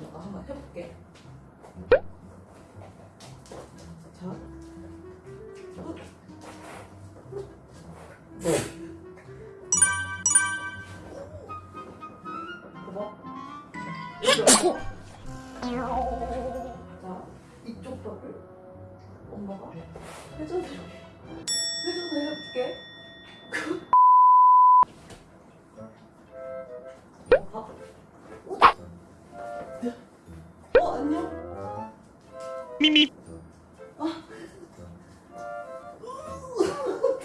내가 한번 해볼게. 자. 엄마가 회전을 회전을 해볼게. 타투야.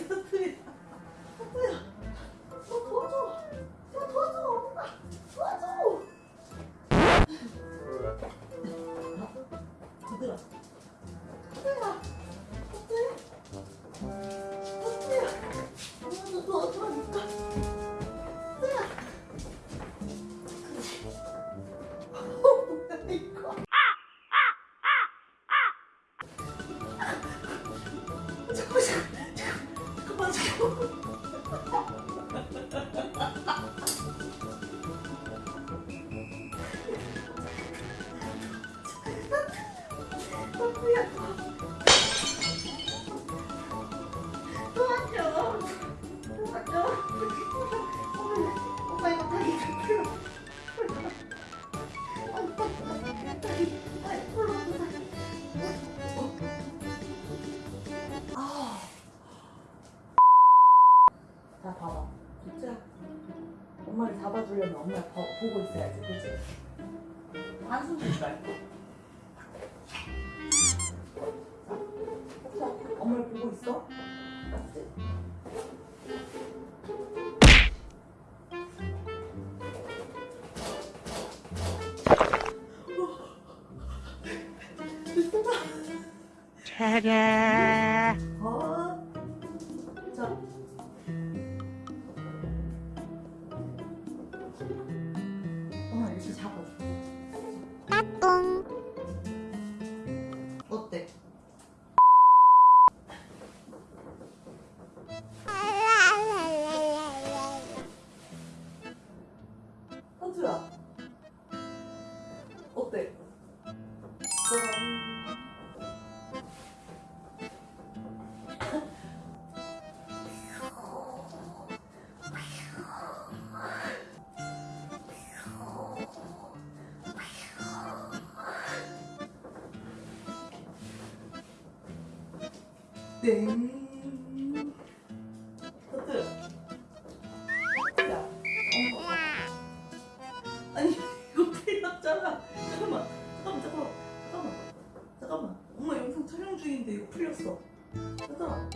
타투야. 어, ハハハハ! 엄마를 잡아주려면 엄마 봐, 보고 있어야지 그치? 한숨 쉬지 말고 자, 엄마를 보고 있어 맞지? 차 땡. 터뜨려. 야, 엄마. 아니, 이거 풀렸잖아. 잠깐만, 잠깐만, 잠깐만, 잠깐만, 잠깐만. 엄마 영상 촬영 중인데 이거 풀렸어. 얘들아,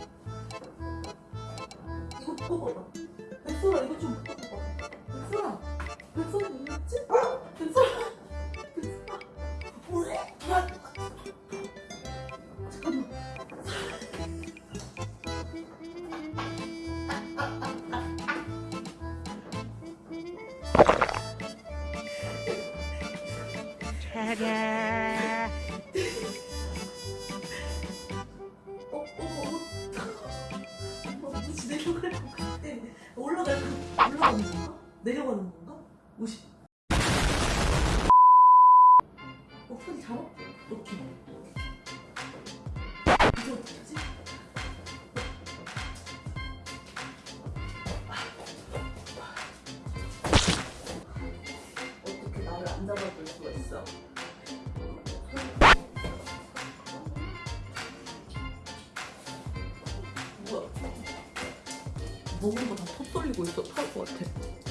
이거 뽑아봐. 백설아, 이거 좀 차례 어, 어, 어. 어, 올라가는 건가? 내려가는 건가? 무시. 어, 소리 잡아? 오케이. 있어? 뭐야? 먹은 거다 톡 쏠리고 있어. 토할 것 같아.